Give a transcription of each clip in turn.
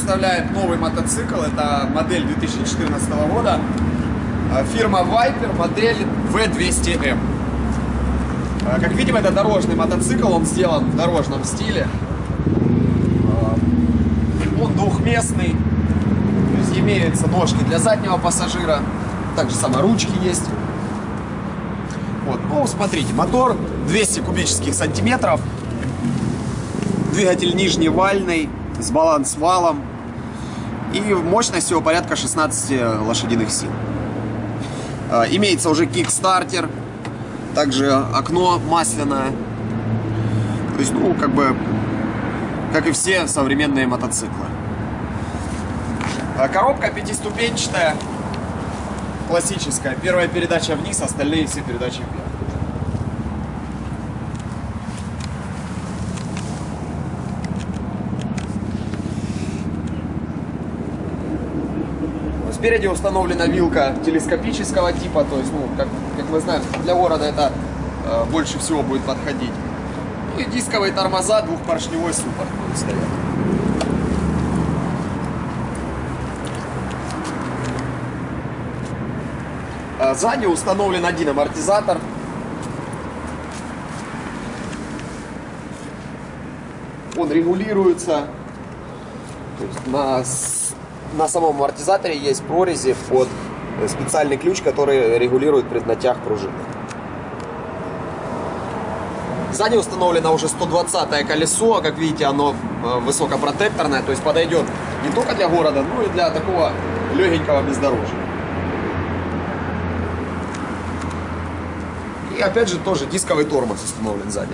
представляет новый мотоцикл. Это модель 2014 года. Э, Фирма Viper, модель V200M. Э, Как видим, это дорожный мотоцикл, он сделан в дорожном стиле. Э, Он двухместный, то есть имеются ножки для заднего пассажира, также само ручки есть. Вот, ну, смотрите, мотор 200 кубических сантиметров, двигатель нижневальный, с баланс-валом, и мощность всего порядка 16 лошадиных сил. Э, Имеется уже кикстартер, также окно масляное. То есть, ну, как бы, как и все современные мотоциклы. А Коробка пятиступенчатая, классическая. Первая передача вниз, остальные все передачи вверх. Спереди установлена вилка телескопического типа, то есть, ну, как, как мы знаем, для города это э, больше всего будет подходить. Ну и дисковые тормоза, двухпоршневой суппорт будет. А Сзади установлен один амортизатор. Он регулируется. То есть на, на самом амортизаторе есть прорези под э, специальный ключ, который регулирует преднатяг пружины. Сзади установлено уже 120 колесо, а как видите, оно э, высокопротекторное, то есть подойдет не только для города, но и для такого легенького бездорожья. И опять же тоже дисковый тормоз установлен сзади.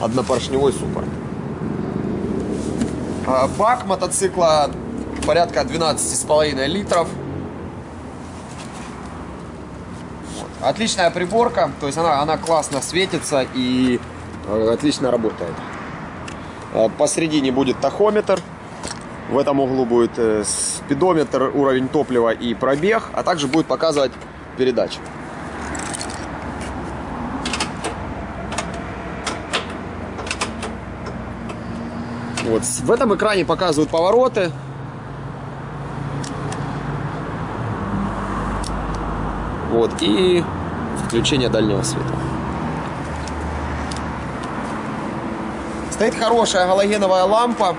Однопоршневой суппорт. А, Бак мотоцикла порядка 12,5 литров. Отличная приборка, то есть она, она классно светится и э, отлично работает. Э, Посередине будет тахометр. В этом углу будет э, спидометр, уровень топлива и пробег, а также будет показывать передачи. Вот. В этом экране показывают повороты. Вот. И включение дальнего света. Стоит хорошая галогеновая лампа.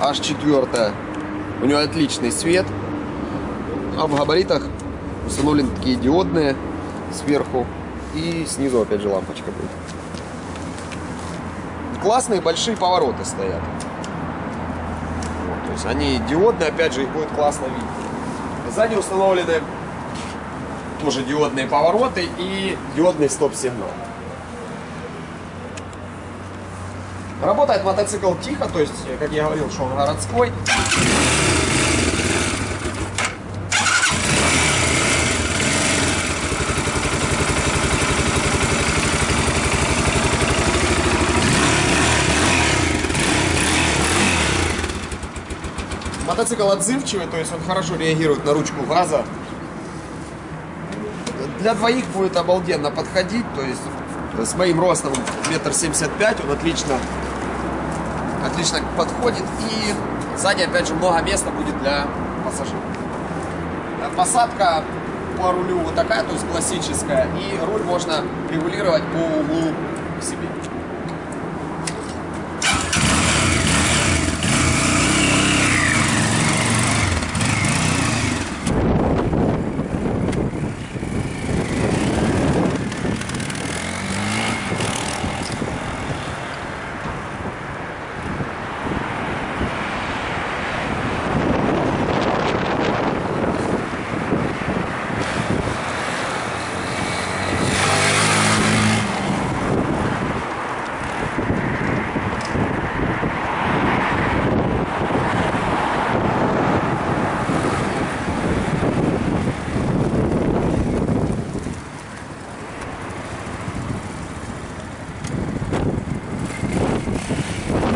H4. У нее отличный свет. А в габаритах установлены такие диодные сверху. И снизу опять же лампочка будет классные большие повороты стоят. Вот, то есть они диодные, опять же, их будет классно видно. Сзади установлены тоже диодные повороты и диодный стоп-сигнал. Работает мотоцикл тихо, то есть, как я говорил, что он городской. Мотоцикл отзывчивый, то есть он хорошо реагирует на ручку газа. Для двоих будет обалденно подходить, то есть с моим ростом метр семьдесят пять он отлично, отлично подходит. И сзади опять же много места будет для пассажиров. Посадка по рулю вот такая, то есть классическая, и руль можно регулировать по углу к себе.